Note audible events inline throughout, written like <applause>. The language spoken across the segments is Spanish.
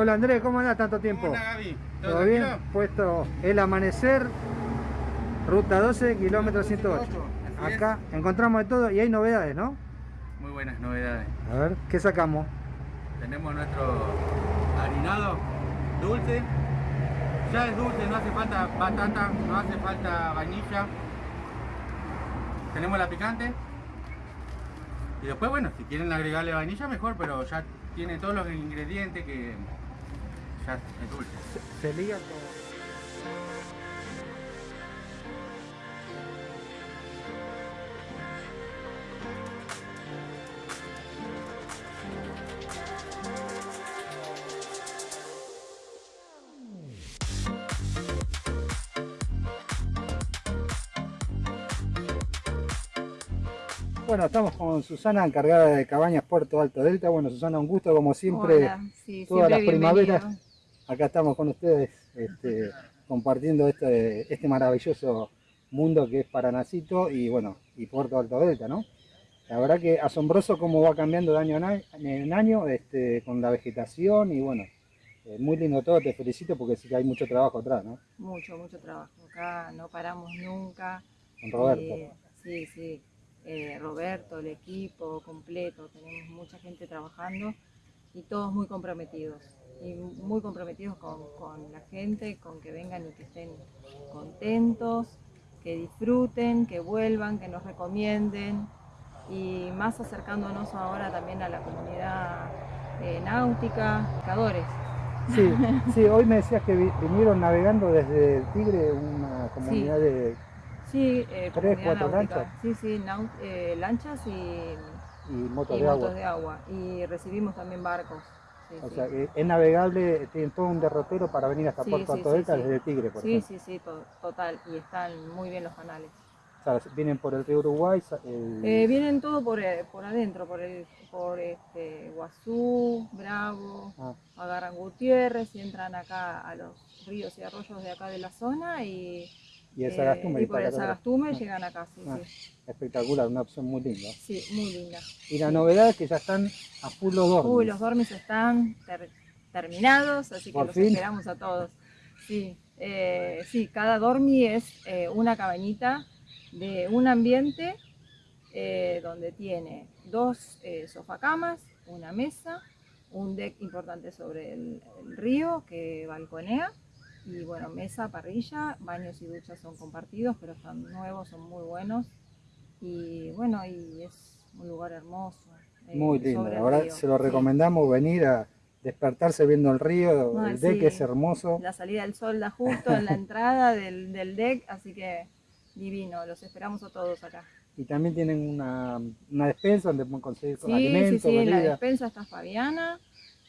Hola Andrés, ¿cómo andás tanto tiempo? Hola Gaby, ¿Todo, ¿todo, bien? Puesto el amanecer, ruta 12, kilómetro 108. 108, así Acá encontramos de todo y hay novedades, ¿no? Muy buenas novedades. A ver, ¿qué sacamos? Tenemos nuestro harinado dulce. Ya es dulce, no hace falta batata, no hace falta vainilla. Tenemos la picante. Y después, bueno, si quieren agregarle vainilla, mejor, pero ya tiene todos los ingredientes que ya es dulce. Se, se liga con... Bueno, estamos con Susana, encargada de Cabañas Puerto Alto Delta. Bueno, Susana, un gusto como siempre. Hola, sí, todas siempre las primaveras. Acá estamos con ustedes este, compartiendo este, este maravilloso mundo que es Paranacito y bueno, y Puerto Alto Delta, ¿no? La verdad que asombroso cómo va cambiando de año en año, en año, este, con la vegetación y bueno, eh, muy lindo todo, te felicito porque sí que hay mucho trabajo atrás, ¿no? Mucho, mucho trabajo. Acá no paramos nunca. Con Roberto. Eh, sí, sí. Eh, Roberto, el equipo completo, tenemos mucha gente trabajando y todos muy comprometidos. Y muy comprometidos con, con la gente, con que vengan y que estén contentos, que disfruten, que vuelvan, que nos recomienden. Y más acercándonos ahora también a la comunidad eh, náutica, pescadores. Sí, <laughs> sí, hoy me decías que vi- vinieron navegando desde el Tigre, una comunidad de Sí, eh, Tres, cuatro náutica. lanchas. Sí, sí, eh, lanchas y, y motos y de motos de agua. Y recibimos también barcos. Sí, O sí. sea, que es navegable, tienen todo un derrotero para venir hasta Sí, Puerto sí, Alto sí, Delta sí. desde Tigre, por sí, ejemplo. sí, sí, to- total. Y están muy bien los canales. O sea, vienen por el río Uruguay, el- Eh, vienen todo por, eh, por adentro, por, el, por este, Guazú, Bravo, ah, agarran Gutiérrez y entran acá a los ríos y arroyos de acá de la zona y, y el eh, Sagastume. y por el. Sagastume Ah, llegan acá. Sí, Ah. sí. Espectacular, una opción muy linda. sí, muy linda. Y la novedad es que ya están a full los dormis. Uy, los dormis están ter- terminados, así que Por los fin. esperamos a todos. Sí, eh, sí, cada dormi es eh, una cabañita de un ambiente eh, donde tiene dos eh, sofacamas, una mesa, un deck importante sobre el, el río que balconea y bueno, mesa, parrilla, baños y duchas son compartidos, pero están nuevos, son muy buenos y bueno, y es un lugar hermoso. eh, Muy lindo, la verdad río, se lo sí. recomendamos venir a despertarse viendo el río, el deck sí. es hermoso. La salida del sol da justo en la entrada del, del deck, así que divino, los esperamos a todos acá. Y también tienen una, una despensa donde pueden conseguir Sí, sí, alimentos, sí, en la despensa está Fabiana,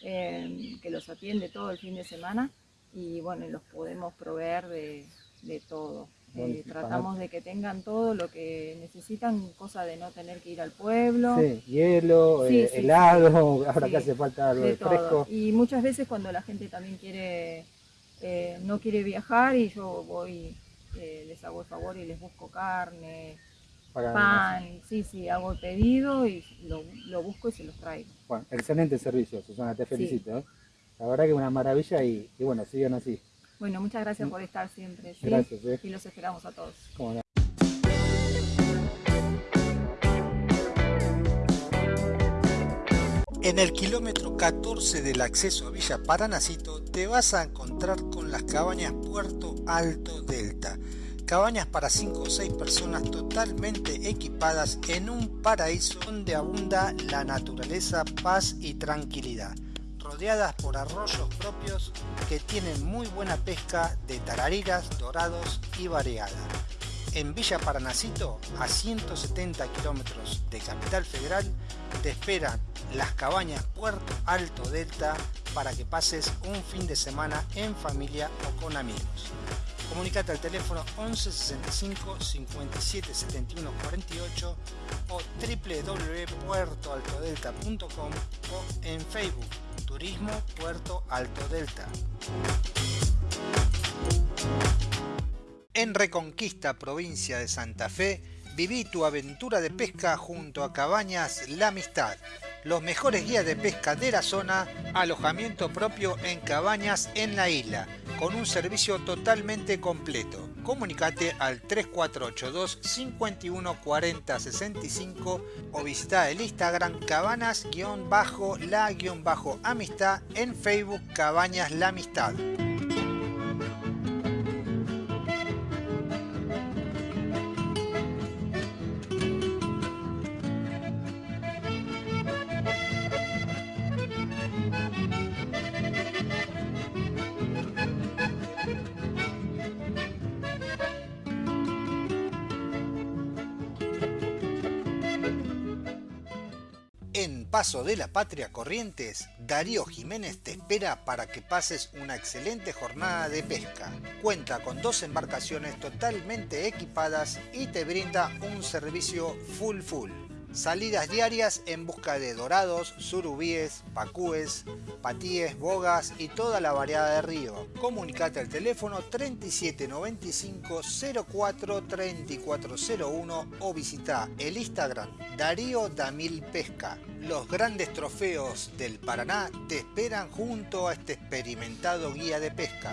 eh, que los atiende todo el fin de semana y bueno, los podemos proveer de, de todo. Bueno, Eh, tratamos de que tengan todo lo que necesitan, cosa de no tener que ir al pueblo. Sí, hielo, Sí, eh, sí, helado, <laughs> ahora que hace falta algo de de todo. fresco. Y muchas veces cuando la gente también quiere, eh, no quiere viajar y yo voy, eh, les hago el favor y les busco carne, para- pan, sí, sí, hago el pedido y lo, lo busco y se los traigo. Bueno, excelente servicio, Susana, te felicito. La verdad que una maravilla y, y bueno, sigan así. Bueno, muchas gracias por estar siempre, ¿sí? Gracias. ¿eh? Y los esperamos a todos. Cómo no. En el kilómetro 14 del acceso a Villa Paranacito te vas a encontrar con las cabañas Puerto Alto Delta. Cabañas para 5 o 6 personas totalmente equipadas en un paraíso donde abunda la naturaleza, paz y tranquilidad. Rodeadas por arroyos propios que tienen muy buena pesca de tarariras, dorados y variada. En Villa Paranacito, a 170 kilómetros de Capital Federal, te esperan las cabañas Puerto Alto Delta para que pases un fin de semana en familia o con amigos. Comunicate al teléfono 11 65 57 71 48 o www.puertoaltodelta.com o en Facebook Turismo Puerto Alto Delta. En Reconquista, provincia de Santa Fe, viví tu aventura de pesca junto a Cabañas La Amistad. los mejores guías de pesca de la zona, alojamiento propio en cabañas en la isla, con un servicio totalmente completo. Comunicate al 3482 51 40 65 o visita el Instagram cabanas-la-amistad en Facebook Cabañas La Amistad. Paso de la Patria Corrientes, Darío Jiménez te espera para que pases una excelente jornada de pesca. Cuenta con dos embarcaciones totalmente equipadas y te brinda un servicio full full. Salidas diarias en busca de dorados, surubíes, pacúes, patíes, bogas y toda la variedad de río. Comunicate al teléfono 3795 04 3401 o visita el Instagram Darío Damil Pesca. Los grandes trofeos del Paraná te esperan junto a este experimentado guía de pesca.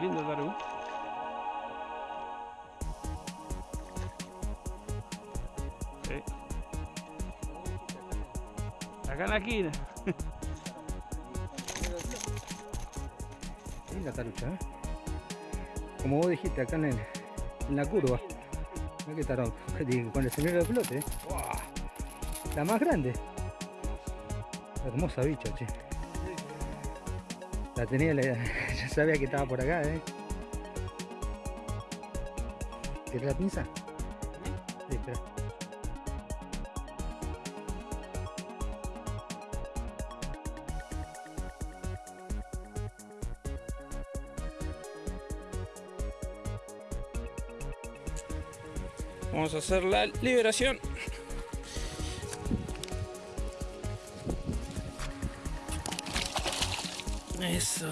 Lindo Daru. Sí. Acá en la esquina. <laughs> Tarucha, ¿eh? Como vos dijiste, acá en, la curva. Mirá que tarón, <laughs> con el señor de flote, ¿eh? La más grande. Hermosa bicha, che. La tenía, la- <laughs> ya sabía que estaba por acá, ¿eh? ¿Querés la pinza? Sí, espera. Vamos a hacer la liberación. Eso.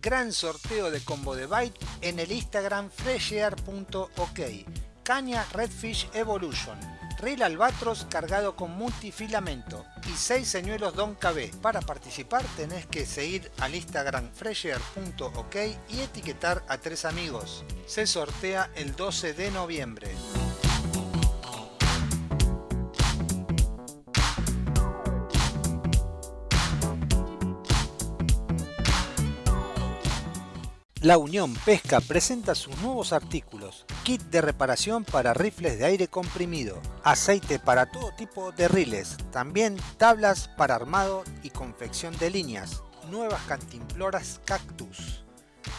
Gran sorteo de combo de Byte en el Instagram freshear.ok. Caña Redfish Evolution. Reel Albatros cargado con multifilamento y 6 señuelos Don KB. Para participar tenés que seguir al Instagram fresher.ok .ok y etiquetar a tres amigos. Se sortea el 12 de noviembre. La Unión Pesca presenta sus nuevos artículos, kit de reparación para rifles de aire comprimido, aceite para todo tipo de riles, también tablas para armado y confección de líneas, nuevas cantimploras cactus,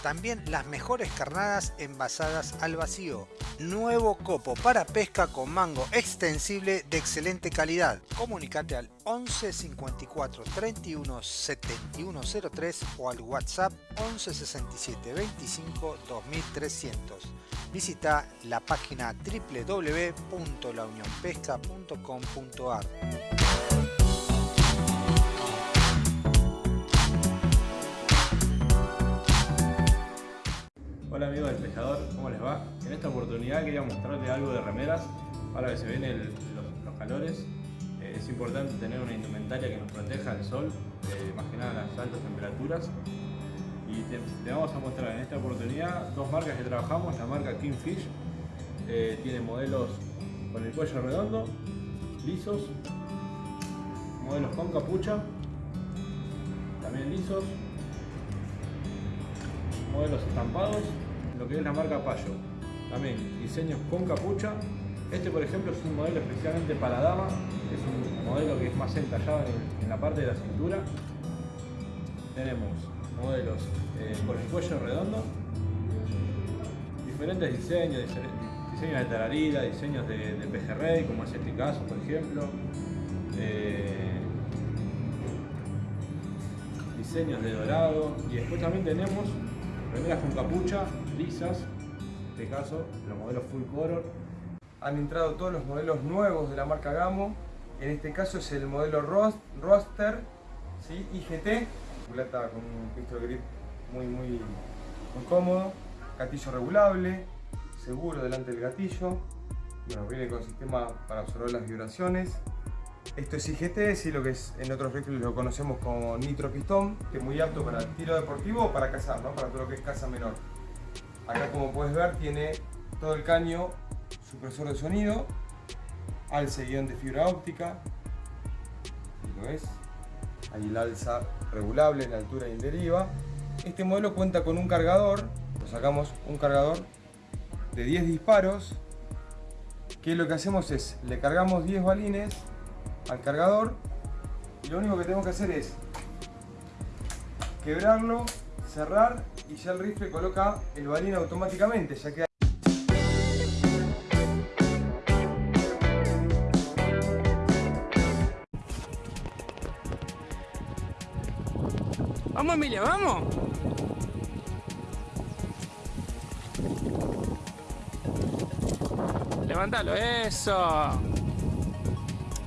también las mejores carnadas envasadas al vacío, nuevo copo para pesca con mango extensible de excelente calidad. Comunicate al 11 54 31 71 03 o al WhatsApp 11 67 25 2300. Visita la página www.launionpesca.com.ar. Hola amigos del pescador, ¿cómo les va? En esta oportunidad quería mostrarles algo de remeras. Ahora que se ven el- los, calores, eh, es importante tener una indumentaria que nos proteja del sol, eh, más que nada las altas temperaturas. Y te, te vamos a mostrar en esta oportunidad dos marcas que trabajamos. La marca Kingfish eh, tiene modelos con el cuello redondo, lisos, modelos con capucha, también lisos, modelos estampados, lo que es la marca Payo. También diseños con capucha. Este por ejemplo es un modelo especialmente para dama, es un modelo que es más entallado en, la parte de la cintura. Tenemos modelos eh, con el cuello redondo, diferentes diseños, diseños de tararida, diseños de, de pejerrey, como es este caso por ejemplo. Eh, diseños de dorado y después también tenemos remeras con capucha, en este caso los modelos full color. Han entrado todos los modelos nuevos de la marca Gamo. En este caso es el modelo Roster ¿sí? IGT. Culata con un pistol grip muy, muy, muy cómodo. Gatillo regulable, seguro delante del gatillo. Bueno, viene con sistema para absorber las vibraciones. Esto es IGT, sí, lo que es en otros rifles lo conocemos como nitro pistón, que es muy apto para tiro deportivo o para cazar, ¿no? para todo lo que es caza menor. Acá como puedes ver tiene todo el caño supresor de sonido, alce guion de fibra óptica, ahí lo ves, ahí el alza regulable en altura y en deriva. Este modelo cuenta con un cargador, lo sacamos un cargador de 10 disparos, que lo que hacemos es, le cargamos 10 balines al cargador y lo único que tenemos que hacer es quebrarlo, cerrar y ya el rifle coloca el balín automáticamente, ya queda Vamos Emilia, vamos. Levántalo, eso.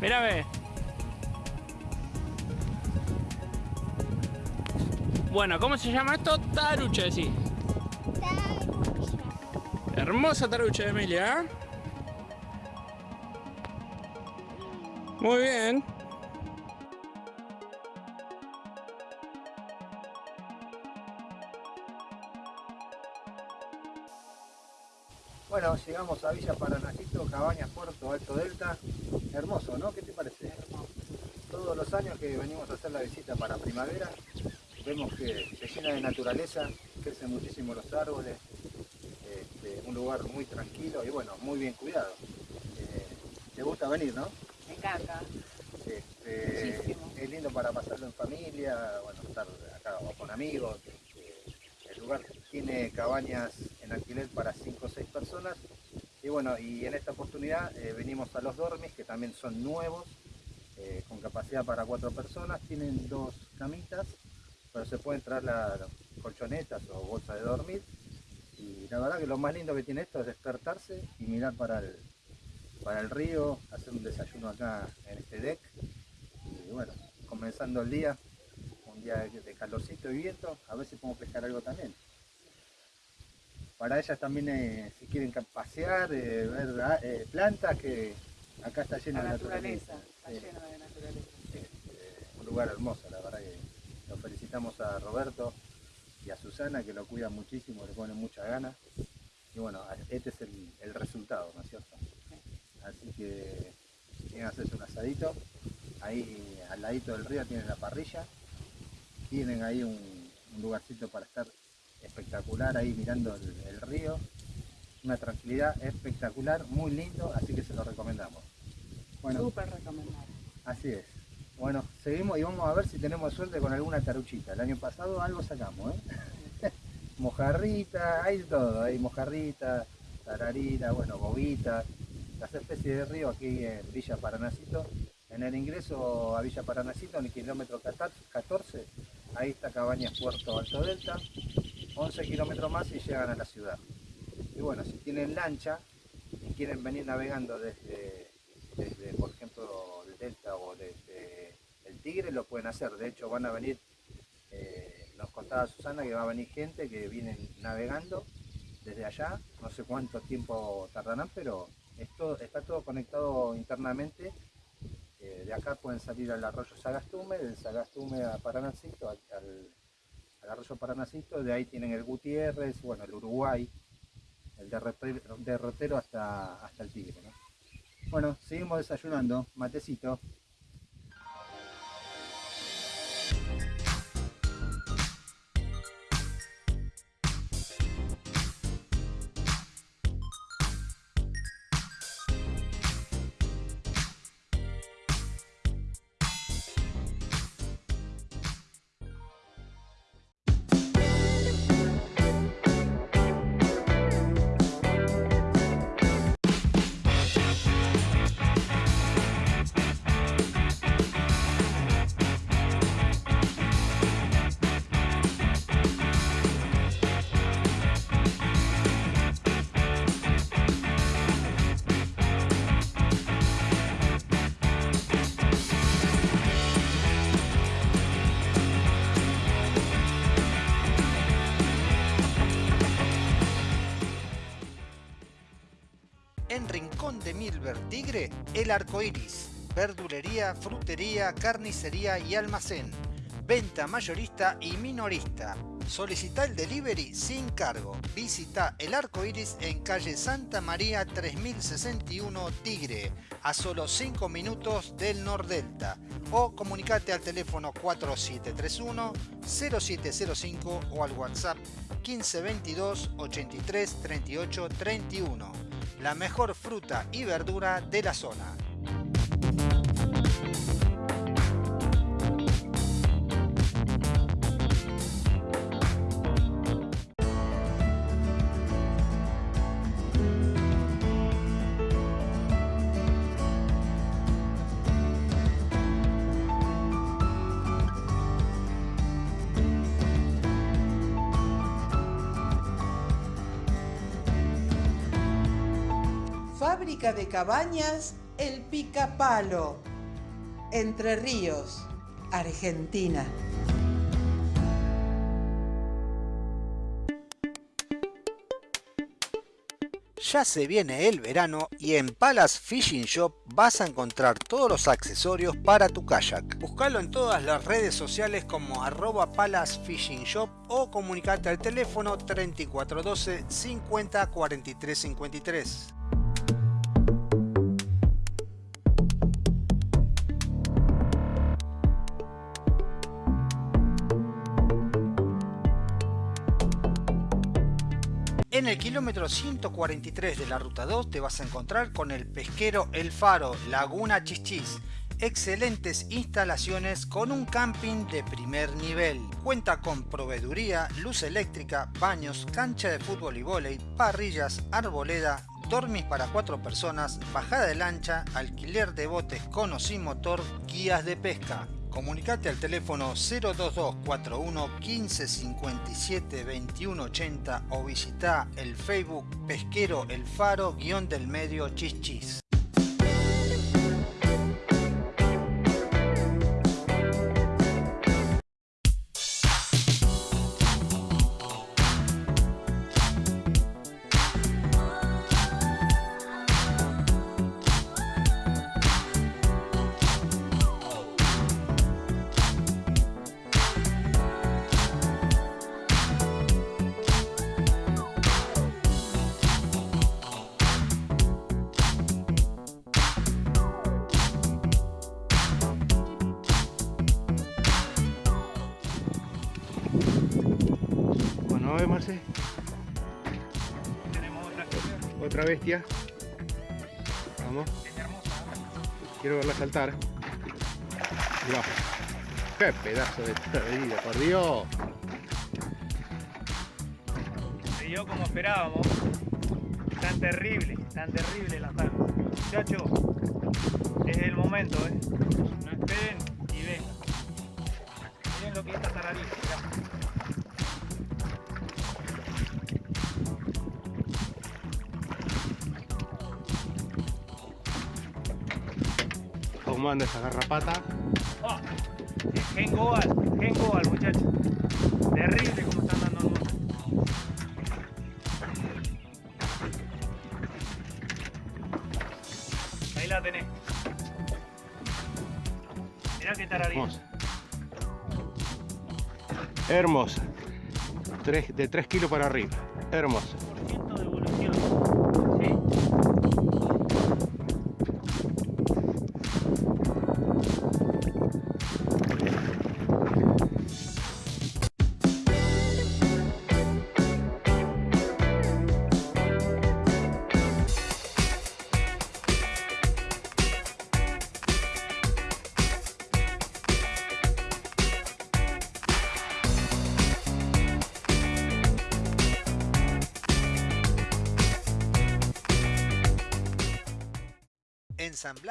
Mira, ve. Bueno, ¿cómo se llama esto? Tarucha, sí. Hermosa tarucha de Emilia, ¿eh? Muy bien. Bueno, llegamos a Villa Paranacito, Cabañas, Puerto Alto Delta. Hermoso, ¿no? ¿Qué te parece? Todos los años que venimos a hacer la visita para primavera, vemos que se llena de naturaleza, crecen muchísimo los árboles, este, un lugar muy tranquilo y bueno, muy bien cuidado. Eh, ¿Te gusta venir, no? Me encanta. Este, es lindo para pasarlo en familia, bueno, estar acá o con amigos. este, el lugar tiene cabañas en alquiler para 5 o 6 personas. Y bueno, y en esta oportunidad eh, venimos a los dormis, que también son nuevos, eh, con capacidad para 4 personas. Tienen dos camitas, pero se pueden traer las colchonetas o bolsas de dormir. Y la verdad que lo más lindo que tiene esto es despertarse y mirar para el, para el río, hacer un desayuno acá en este deck y bueno, comenzando el día, un día de, calorcito y viento, a ver si podemos pescar algo también. Para ellas también, eh, si quieren pasear, eh, ver ah, eh, plantas, que acá está lleno La de naturaleza. naturaleza, está lleno de naturaleza. Un lugar hermoso, la verdad que a Roberto y a Susana que lo cuidan muchísimo, le ponen mucha ganas. Y bueno, este es el, el resultado, ¿no es cierto? Así que tienen que hacerse un asadito. Ahí al ladito del río tienen la parrilla. Tienen ahí un, un lugarcito para estar espectacular ahí mirando el, el río. Una tranquilidad espectacular, muy lindo, así que se lo recomendamos. Bueno, Súper recomendable. Así es. Bueno, seguimos y vamos a ver si tenemos suerte con alguna taruchita. El año pasado algo sacamos, ¿eh? <laughs> mojarrita, hay todo, hay mojarrita, tararira, bueno, bobita, las especies de río aquí en Villa Paranacito. En el ingreso a Villa Paranacito, en el kilómetro 14, ahí está Cabañas Puerto Alto Delta, 11 kilómetros más y llegan a la ciudad. Y bueno, si tienen lancha y quieren venir navegando desde por ejemplo, el Delta o desde el Tigre, lo pueden hacer. De hecho, van a venir, eh, nos contaba Susana que va a venir gente que vienen navegando desde allá. No sé cuánto tiempo tardarán, pero esto, está todo conectado internamente. Eh, de acá pueden salir al arroyo Sagastume, del Sagastume a Paranacito, al, arroyo Paranacito, de ahí tienen el Gutiérrez, bueno, el Uruguay, el derrotero, hasta, hasta el Tigre. ¿no? Bueno, seguimos desayunando, matecito. El Arco Iris. Verdulería, frutería, carnicería y almacén. Venta mayorista y minorista. Solicita el delivery sin cargo. Visita El Arco Iris en calle Santa María 3061 Tigre, a solo 5 minutos del Nordelta. O comunicate al teléfono 4731 0705 o al WhatsApp 1522 83 38 31 la mejor fruta y verdura de la zona. Cabañas El Picapalo. Entre Ríos, Argentina. Ya se viene el verano y en Palace Fishing Shop vas a encontrar todos los accesorios para tu kayak. Búscalo en todas las redes sociales como arroba Palace Fishing Shop o comunicate al teléfono 3412 50 43 53. En el kilómetro 143 de la ruta 2 te vas a encontrar con el pesquero El Faro, Laguna Chichis. Excelentes instalaciones con un camping de primer nivel. Cuenta con proveeduría, luz eléctrica, baños, cancha de fútbol y vóley, parrillas, arboleda, dormis para cuatro personas, bajada de lancha, alquiler de botes con o sin motor, guías de pesca. Comunicate al teléfono 02241 1557 2180 o visita el Facebook Pesquero El Faro guion del medio Chichis. Vamos a ver, Marce. Otra bestia. Vamos. Quiero verla saltar. Mirá. Qué pedazo de perdida, por Dios. Se dio como esperábamos. Tan terrible, tan terrible la tarde. Muchachos, es el momento, ¿eh? No esperen ¿Cómo anda esa garrapata? Oh, Gen Goal, Goal, muchachos. Terrible como están dando hermosas. Ahí la tenés. Mirá qué tararita. Hermosa. Hermosa. Tres- de 3 kilos para arriba. Hermosa.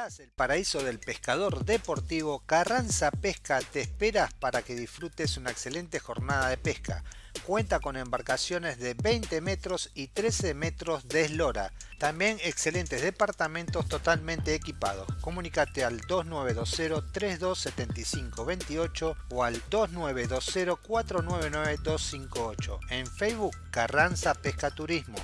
El paraíso del pescador deportivo, Carranza Pesca te espera para que disfrutes una excelente jornada de pesca. Cuenta con embarcaciones de 20 metros y 13 metros de eslora. También excelentes departamentos totalmente equipados. Comunícate al 2920-327528 o al 2920-499258. En Facebook, Carranza Pesca Turismo.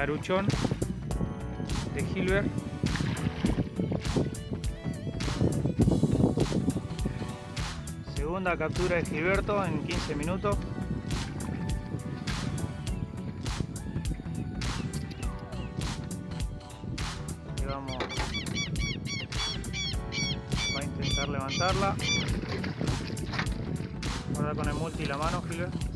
Taruchón de Gilbert. Segunda captura de Gilberto en 15 minutos. Ahí vamos. Va a intentar levantarla. Guarda con el multi la mano, Gilbert.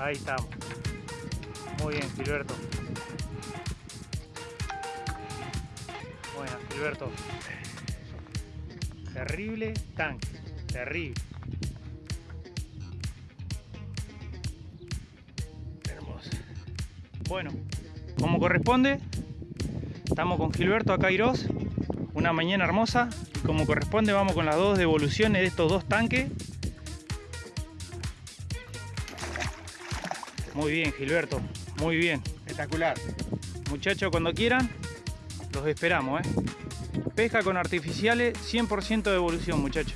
Ahí estamos. Muy bien, Gilberto. Bueno, Gilberto. Terrible tanque. Terrible. Hermosa. Bueno, como corresponde, estamos con Gilberto acá Irós. Una mañana hermosa. Como corresponde, vamos con las dos devoluciones de estos dos tanques. Muy bien, Gilberto. Muy bien. Espectacular. Muchachos, cuando quieran, los esperamos, ¿eh? Pesca con artificiales, 100% de evolución, muchachos.